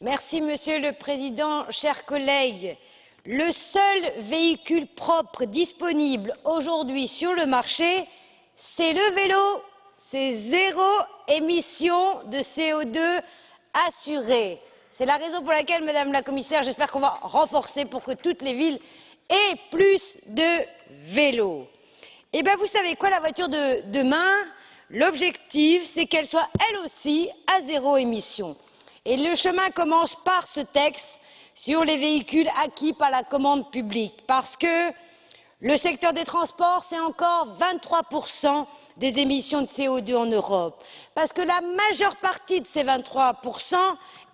Merci, Monsieur le Président, chers collègues. Le seul véhicule propre disponible aujourd'hui sur le marché, c'est le vélo. C'est zéro émission de CO2 assurée. C'est la raison pour laquelle, Madame la Commissaire, j'espère qu'on va renforcer pour que toutes les villes aient plus de vélos. Eh bien, vous savez quoi, la voiture de demain, l'objectif, c'est qu'elle soit elle aussi à zéro émission. Le chemin commence par ce texte sur les véhicules acquis par la commande publique, parce que le secteur des transports, c'est encore 23% des émissions de CO2 en Europe, parce que la majeure partie de ces 23%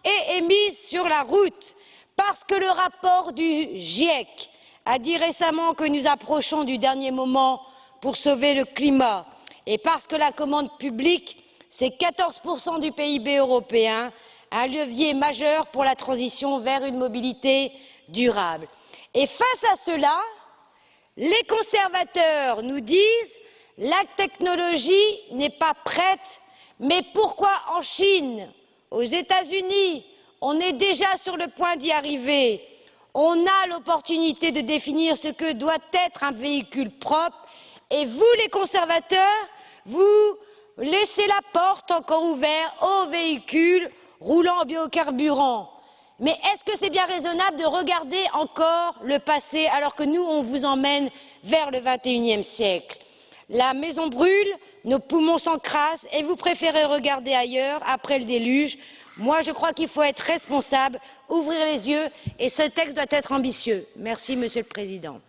est émise sur la route, parce que le rapport du GIEC a dit récemment que nous approchons du dernier moment pour sauver le climat, et parce que la commande publique, c'est 14% du PIB européen, un levier majeur pour la transition vers une mobilité durable. Et face à cela, les conservateurs nous disent la technologie n'est pas prête, mais pourquoi en Chine, aux États-Unis, on est déjà sur le point d'y arriver? On a l'opportunité de définir ce que doit être un véhicule propre et vous, les conservateurs, vous laissez la porte encore ouverte aux véhicules roulant en biocarburant. Mais est-ce que c'est bien raisonnable de regarder encore le passé alors que nous, on vous emmène vers le XXIe siècle? La maison brûle, nos poumons s'encrassent et vous préférez regarder ailleurs après le déluge. Moi, je crois qu'il faut être responsable, ouvrir les yeux et ce texte doit être ambitieux. Merci, Monsieur le Président.